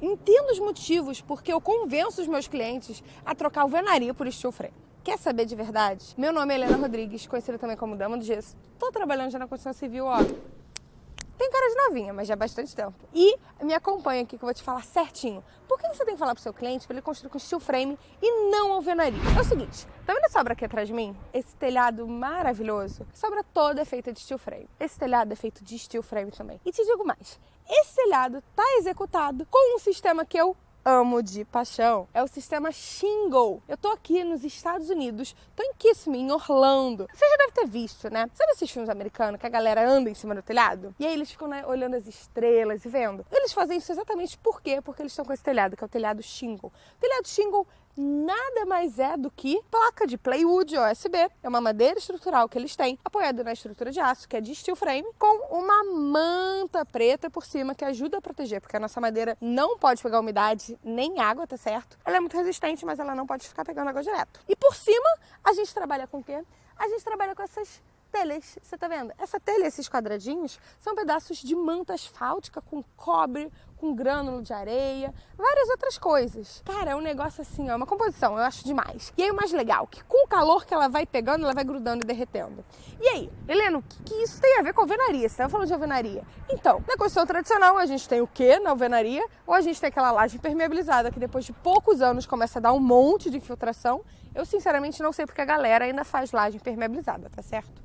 Entendo os motivos porque eu convenço os meus clientes a trocar o alvenaria por steel frame. Quer saber de verdade? Meu nome é Helena Rodrigues, conhecida também como Dama do Gesso. Tô trabalhando já na construção civil, ó, tem cara de novinha, mas já há bastante tempo. E me acompanha aqui que eu vou te falar certinho. Que você tem que falar pro seu cliente para ele construir com steel frame e não alvenaria? É o seguinte, tá vendo essa obra aqui atrás de mim? Esse telhado maravilhoso? Essa obra toda é feita de steel frame. Esse telhado é feito de steel frame também. E te digo mais, esse telhado tá executado com um sistema que eu amo de paixão é o sistema Shingle. Eu tô aqui nos Estados Unidos, tô em Kissimmee, em Orlando. Você já deve ter visto, né? Sabe esses filmes americanos que a galera anda em cima do telhado? E aí eles ficam né, olhando as estrelas e vendo. Eles fazem isso exatamente por quê? Porque eles estão com esse telhado, que é o telhado Shingle. O telhado Shingle nada mais é do que placa de plywood OSB. É uma madeira estrutural que eles têm, apoiada na estrutura de aço, que é de steel frame, com uma manta preta por cima que ajuda a proteger, porque a nossa madeira não pode pegar umidade nem água, tá certo? Ela é muito resistente, mas ela não pode ficar pegando água direto. E por cima, a gente trabalha com o quê? A gente trabalha com essas telhas, você tá vendo? Essa telha, esses quadradinhos, são pedaços de manta asfáltica com cobre, com grânulo de areia, várias outras coisas. Cara, é um negócio assim, ó, uma composição, eu acho demais. E aí o mais legal, que com o calor que ela vai pegando, ela vai grudando e derretendo. E aí, Helena, o que, que isso tem a ver com alvenaria? Você falando de alvenaria. Então, na construção tradicional, a gente tem o que na alvenaria? Ou a gente tem aquela laje impermeabilizada que depois de poucos anos começa a dar um monte de infiltração. Eu, sinceramente, não sei porque a galera ainda faz laje impermeabilizada, tá certo?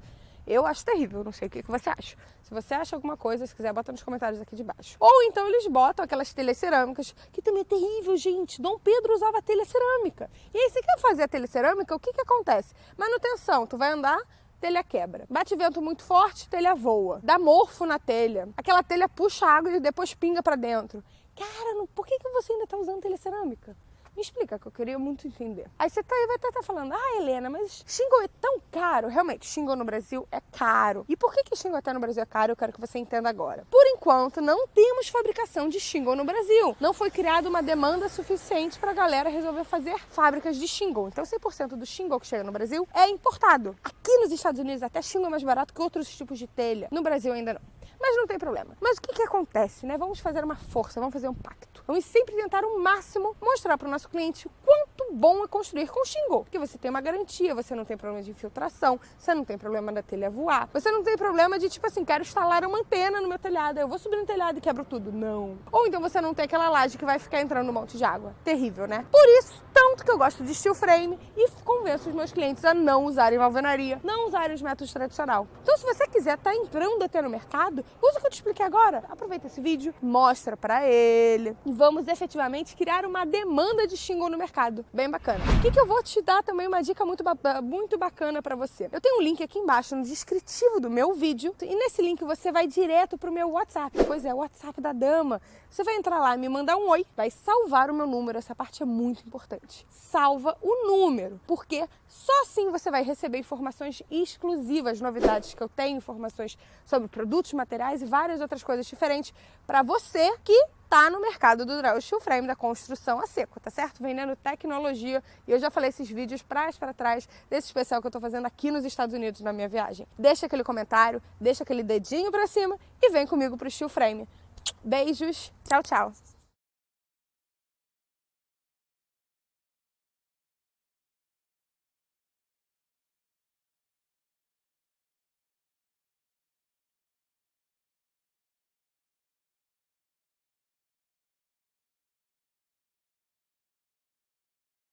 Eu acho terrível, não sei o que, você acha. Se você acha alguma coisa, se quiser, bota nos comentários aqui de baixo. Ou então eles botam aquelas telhas cerâmicas, que também é terrível, gente. Dom Pedro usava telha cerâmica. E aí, se quer fazer a telha cerâmica, o que que acontece? Manutenção, tu vai andar, telha quebra. Bate vento muito forte, telha voa. Dá morfo na telha. Aquela telha puxa água e depois pinga para dentro. Cara, por que, que você ainda está usando telha cerâmica? Me explica que eu queria muito entender. Aí você tá aí vai estar tá, tá falando, ah, Helena, mas Xingu é tão caro. Realmente, Xingu no Brasil é caro. E por que que Xingu até no Brasil é caro? Eu quero que você entenda agora. Por enquanto, não temos fabricação de Xingu no Brasil. Não foi criada uma demanda suficiente para a galera resolver fazer fábricas de Xingu. Então, 100% do Xingu que chega no Brasil é importado. Aqui nos Estados Unidos, até Xingu é mais barato que outros tipos de telha. No Brasil ainda não. Mas não tem problema. Mas o que, que acontece, né? Vamos fazer uma força, vamos fazer um pacto. Vamos sempre tentar o máximo mostrar para o nosso cliente quanto bom é construir com shingle. Porque você tem uma garantia, você não tem problema de infiltração, você não tem problema da telha voar, você não tem problema de tipo assim, quero instalar uma antena no meu telhado, eu vou subir no telhado e quebro tudo. Não. Ou então você não tem aquela laje que vai ficar entrando um monte de água. Terrível, né? Por isso, que eu gosto de steel frame e convenço os meus clientes a não usarem alvenaria, não usarem os métodos tradicional. Então, se você quiser estar tá entrando até no mercado, usa o que eu te expliquei agora. Aproveita esse vídeo, mostra para ele e vamos efetivamente criar uma demanda de shingle no mercado. Bem bacana. O que, que eu vou te dar também uma dica muito, ba muito bacana para você. Eu tenho um link aqui embaixo no descritivo do meu vídeo e nesse link você vai direto pro meu WhatsApp. Pois é, o WhatsApp da dama. Você vai entrar lá, me mandar um oi, vai salvar o meu número, essa parte é muito importante. Salva o número, porque só assim você vai receber informações exclusivas, novidades que eu tenho, informações sobre produtos, materiais e várias outras coisas diferentes para você que tá no mercado do Draw Steel Frame, da construção a seco, tá certo? Vendendo tecnologia. E eu já falei esses vídeos pra para trás desse especial que eu tô fazendo aqui nos Estados Unidos na minha viagem. Deixa aquele comentário, deixa aquele dedinho pra cima e vem comigo pro Steel Frame. Beijos, tchau, tchau.